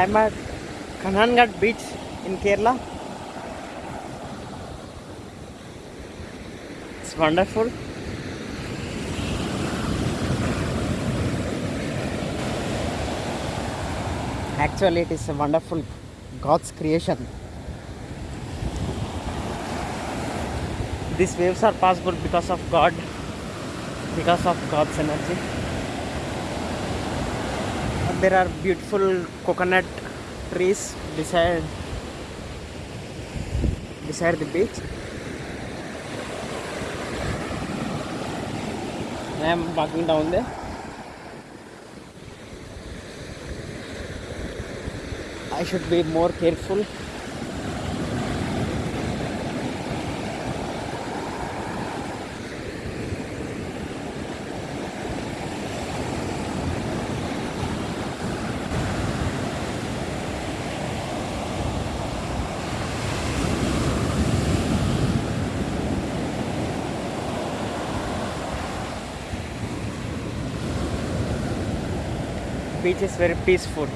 I'm at Kanhangad beach in Kerala. It's wonderful. Actually, it is a wonderful God's creation. These waves are possible because of God, because of God's energy. There are beautiful coconut trees beside beside the beach. I am walking down there. I should be more careful. Beach is very peaceful.